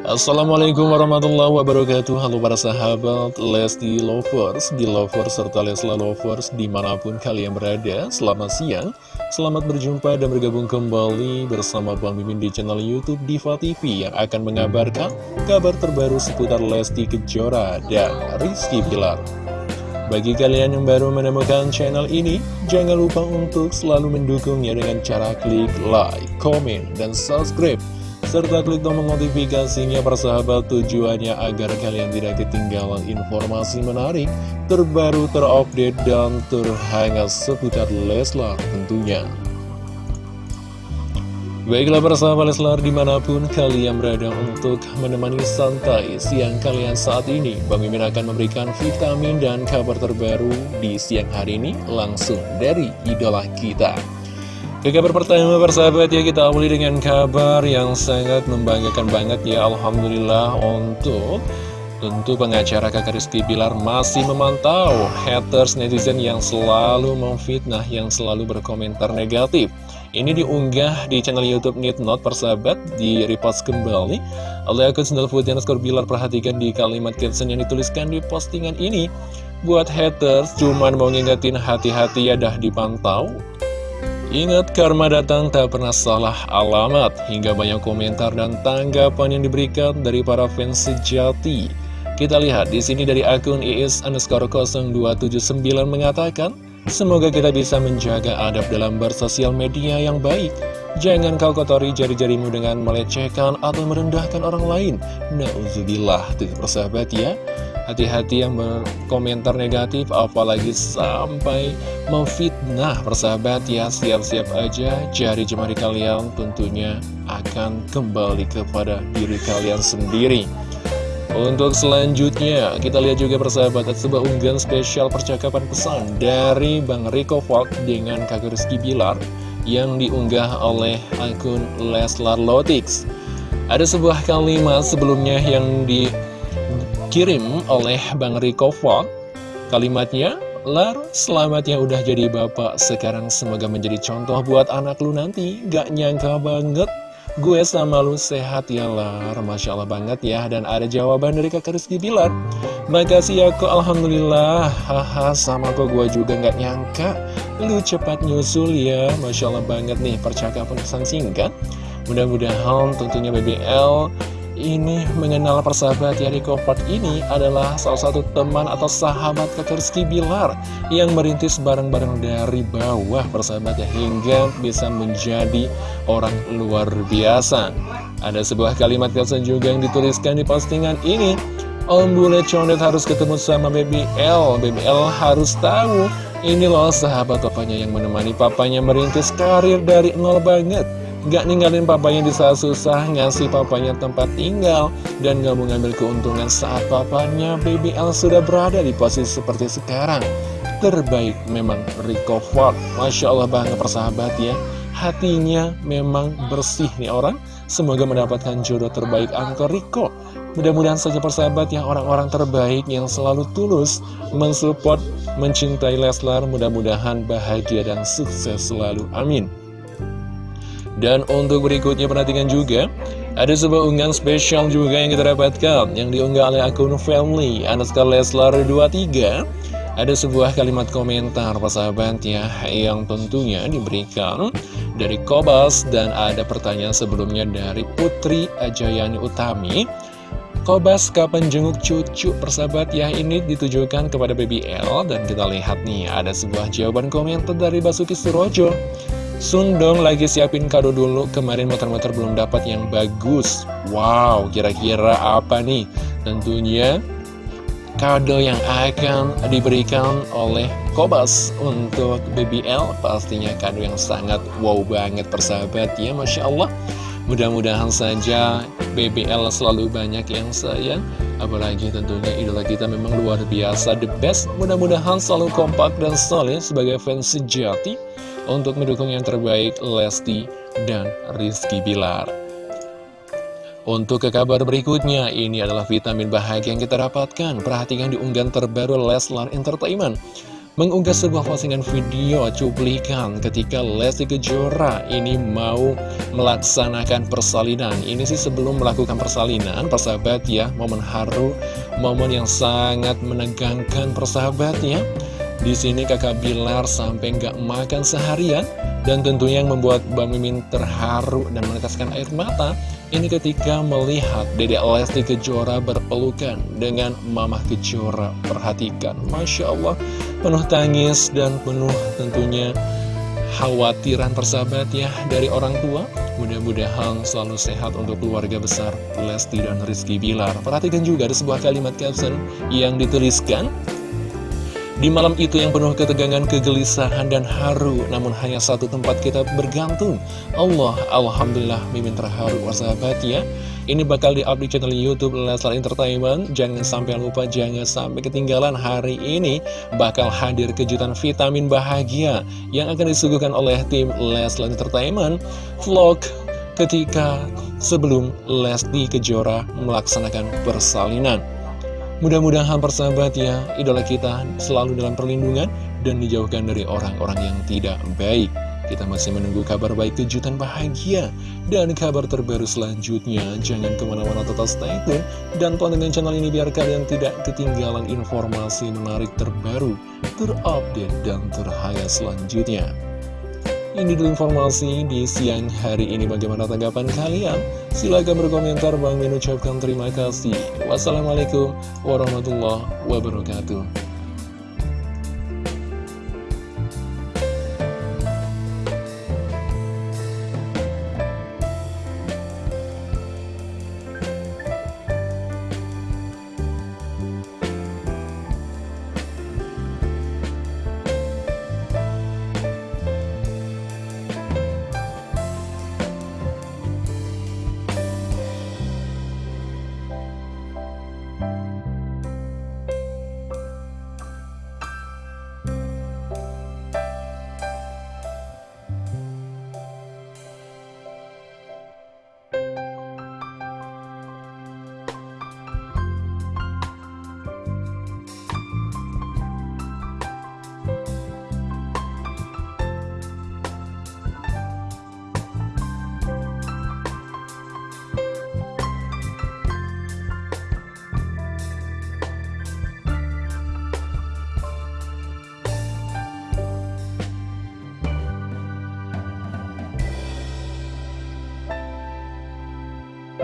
Assalamualaikum warahmatullahi wabarakatuh. Halo para sahabat Lesti Lovers, di Lovers, serta Lesla Lovers di mana pun kalian berada Selamat siang, selamat berjumpa dan bergabung kembali bersama Bang Mimin di channel Youtube Diva TV Yang akan mengabarkan kabar terbaru seputar Lesti Kejora dan Rizky Pilar bagi kalian yang baru menemukan channel ini, jangan lupa untuk selalu mendukungnya dengan cara klik like, komen, dan subscribe serta klik tombol notifikasinya persahabat tujuannya agar kalian tidak ketinggalan informasi menarik, terbaru, terupdate, dan terhangat seputar Leslar tentunya. Baiklah persahabat Leslar di mana pun kalian berada untuk menemani santai siang kalian saat ini Bang Mimin akan memberikan vitamin dan kabar terbaru di siang hari ini langsung dari idola kita ke kabar pertama persahabat ya kita awali dengan kabar yang sangat membanggakan banget ya Alhamdulillah untuk tentu pengacara kakak Rizky Bilar masih memantau haters netizen yang selalu memfitnah yang selalu berkomentar negatif. Ini diunggah di channel Youtube Not persahabat di repost kembali. Oleh akun Sendal Putih Skor Bilar perhatikan di kalimat caption yang dituliskan di postingan ini. Buat haters cuman mau ngingetin hati-hati ya dah dipantau Ingat karma datang tak pernah salah alamat. Hingga banyak komentar dan tanggapan yang diberikan dari para fans sejati. Kita lihat di sini dari akun IS underscore 0279 mengatakan Semoga kita bisa menjaga adab dalam bersosial media yang baik. Jangan kau kotori jari-jarimu dengan melecehkan atau merendahkan orang lain. Nauzubillah, tuh persahabat ya Hati-hati yang berkomentar negatif apalagi sampai memfitnah persahabat ya Siap-siap aja jari jemari kalian tentunya akan kembali kepada diri kalian sendiri untuk selanjutnya, kita lihat juga persahabat sebuah unggahan spesial percakapan pesan dari Bang Rico Falk dengan kakak Rizky Bilar yang diunggah oleh akun Leslar Lotix. Ada sebuah kalimat sebelumnya yang di dikirim oleh Bang Riko Fok Kalimatnya, Lar, selamat ya udah jadi bapak. Sekarang semoga menjadi contoh buat anak lu nanti. Gak nyangka banget. Gue sama lu sehat ya Lar. Masya Allah banget ya. Dan ada jawaban dari kakak Rizky Bilar. Makasih ya kok Alhamdulillah. Haha sama kok gue juga gak nyangka. Lu cepat nyusul ya. Masya Allah banget nih percakapan pesan singkat. Mudah-mudahan tentunya BBL ini mengenal persahabat ya Park ini adalah salah satu teman atau sahabat kakak Bilar yang merintis bareng-bareng dari bawah persahabat hingga bisa menjadi orang luar biasa. Ada sebuah kalimat caption juga yang dituliskan di postingan ini. Om Bule Condet harus ketemu sama Baby L Baby L harus tahu Ini loh sahabat papanya yang menemani papanya merintis karir dari nol banget Gak ninggalin papanya di saat susah, ngasih papanya tempat tinggal, dan gak mengambil keuntungan saat papanya BBL sudah berada di posisi seperti sekarang. Terbaik memang Rico Ford. Masya Allah banget persahabat ya. Hatinya memang bersih nih orang. Semoga mendapatkan jodoh terbaik Angko Rico. Mudah-mudahan saja persahabat yang orang-orang terbaik yang selalu tulus mensupport, mencintai Leslar. Mudah-mudahan bahagia dan sukses selalu. Amin. Dan untuk berikutnya perhatikan juga Ada sebuah unggahan spesial juga yang kita dapatkan Yang diunggah oleh akun family Anaskar Leslar 23 Ada sebuah kalimat komentar persahabat ya Yang tentunya diberikan dari Kobas Dan ada pertanyaan sebelumnya dari Putri Ajayani Utami. Kobas kapan jenguk cucu persahabat? Ya ini ditujukan kepada BBL dan kita lihat nih ada sebuah jawaban komentar dari Basuki Surojo Sundong lagi siapin kado dulu, kemarin motor-motor belum dapat yang bagus. Wow, kira-kira apa nih? Tentunya kado yang akan diberikan oleh Kobas untuk BBL pastinya kado yang sangat wow banget persahabat ya Masya Allah. Mudah-mudahan saja BBL selalu banyak yang sayang apalagi tentunya idola kita memang luar biasa the best. Mudah-mudahan selalu kompak dan solid sebagai fans sejati untuk mendukung yang terbaik Lesti dan Rizky Bilar. Untuk ke kabar berikutnya, ini adalah vitamin bahagia yang kita dapatkan. Perhatikan di unggahan terbaru Leslar Entertainment. mengunggah sebuah postingan video cuplikan ketika Lesti Kejora ini mau melaksanakan persalinan. Ini sih sebelum melakukan persalinan, persahabat ya, momen haru, momen yang sangat menegangkan persahabat ya. Di sini kakak Bilar sampai nggak makan seharian dan tentunya yang membuat Bang Mimin terharu dan meneteskan air mata ini ketika melihat Dedek Lesti Kejora berpelukan dengan Mama Kejora. Perhatikan, Masya Allah, penuh tangis dan penuh tentunya khawatiran persahabat ya dari orang tua. Mudah-mudahan selalu sehat untuk keluarga besar Lesti dan Rizky Bilar. Perhatikan juga ada sebuah kalimat caption yang dituliskan. Di malam itu yang penuh ketegangan, kegelisahan, dan haru Namun hanya satu tempat kita bergantung. Allah, Alhamdulillah, mimin terharu sahabat ya. Ini bakal di-up di channel Youtube Leslar Entertainment. Jangan sampai lupa, jangan sampai ketinggalan hari ini Bakal hadir kejutan vitamin bahagia Yang akan disuguhkan oleh tim Leslar Entertainment. Vlog ketika sebelum Lesti Kejora melaksanakan persalinan Mudah-mudahan persahabat ya, idola kita selalu dalam perlindungan dan dijauhkan dari orang-orang yang tidak baik. Kita masih menunggu kabar baik kejutan bahagia dan kabar terbaru selanjutnya. Jangan ke mana-mana total stay tune dan tonton channel ini biar kalian tidak ketinggalan informasi menarik terbaru, terupdate, dan terhangat selanjutnya. Ini dulu informasi di siang hari ini bagaimana tanggapan kalian? Silahkan berkomentar, Bang Min ucapkan terima kasih. Wassalamualaikum warahmatullahi wabarakatuh.